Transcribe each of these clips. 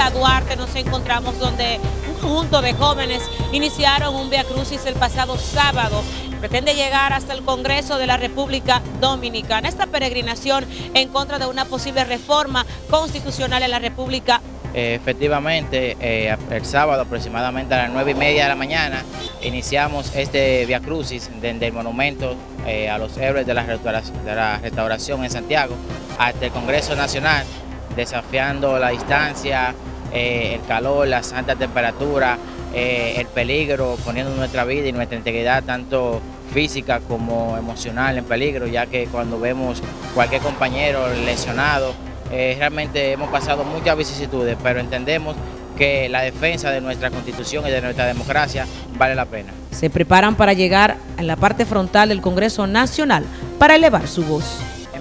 autopista Duarte nos encontramos donde un conjunto de jóvenes iniciaron un Via Crucis el pasado sábado. Pretende llegar hasta el Congreso de la República Dominicana. Esta peregrinación en contra de una posible reforma constitucional en la República eh, efectivamente, eh, el sábado aproximadamente a las 9 y media de la mañana iniciamos este Via Crucis desde el monumento eh, a los héroes de la, restauración en Santiago hasta el Congreso Nacional, desafiando la distancia, el calor, la alta temperatura, el peligro, poniendo nuestra vida y nuestra integridad tanto física como emocional en peligro, ya que cuando vemos cualquier compañero lesionado, eh, realmente hemos pasado muchas vicisitudes, pero entendemos que la defensa de nuestra constitución y de nuestra democracia vale la pena. Se preparan para llegar en la parte frontal del Congreso Nacional para elevar su voz.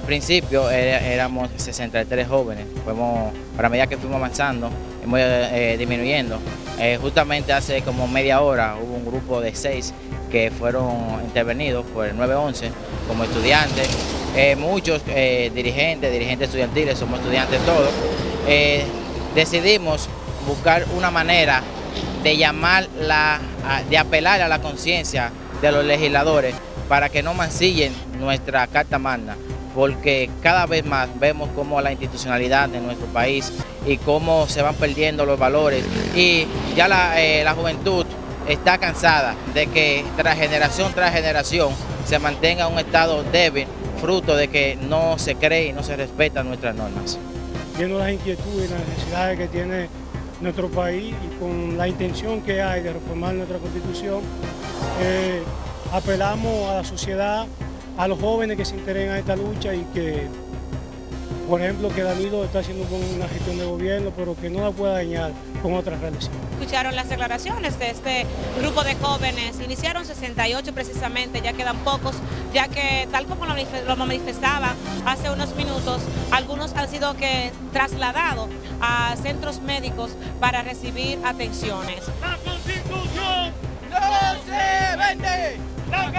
Principio éramos 63 jóvenes, fuimos, para medida que fuimos avanzando, hemos eh, disminuyendo. Eh, justamente hace como media hora hubo un grupo de seis que fueron intervenidos por el 911 como estudiantes. Eh, muchos eh, dirigentes, dirigentes estudiantiles, somos estudiantes todos, decidimos buscar una manera de llamar la, de apelar a la conciencia de los legisladores para que no mancillen nuestra Carta Magna, porque cada vez más vemos cómo la institucionalidad de nuestro país y cómo se van perdiendo los valores y ya la, la juventud está cansada de que tras generación tras generación se mantenga un estado débil fruto de que no se cree y no se respetan nuestras normas. Viendo las inquietudes y las necesidades que tiene nuestro país y con la intención que hay de reformar nuestra constitución, eh, apelamos a la sociedad, a los jóvenes que se interesen a esta lucha y que por ejemplo, que Danilo está haciendo con una gestión de gobierno, pero que no la pueda dañar con otras relaciones. Escucharon las declaraciones de este grupo de jóvenes, iniciaron 68 precisamente, ya quedan pocos, ya que tal como lo manifestaba hace unos minutos, algunos han sido que trasladados a centros médicos para recibir atenciones. ¡La Constitución no se vende! ¡La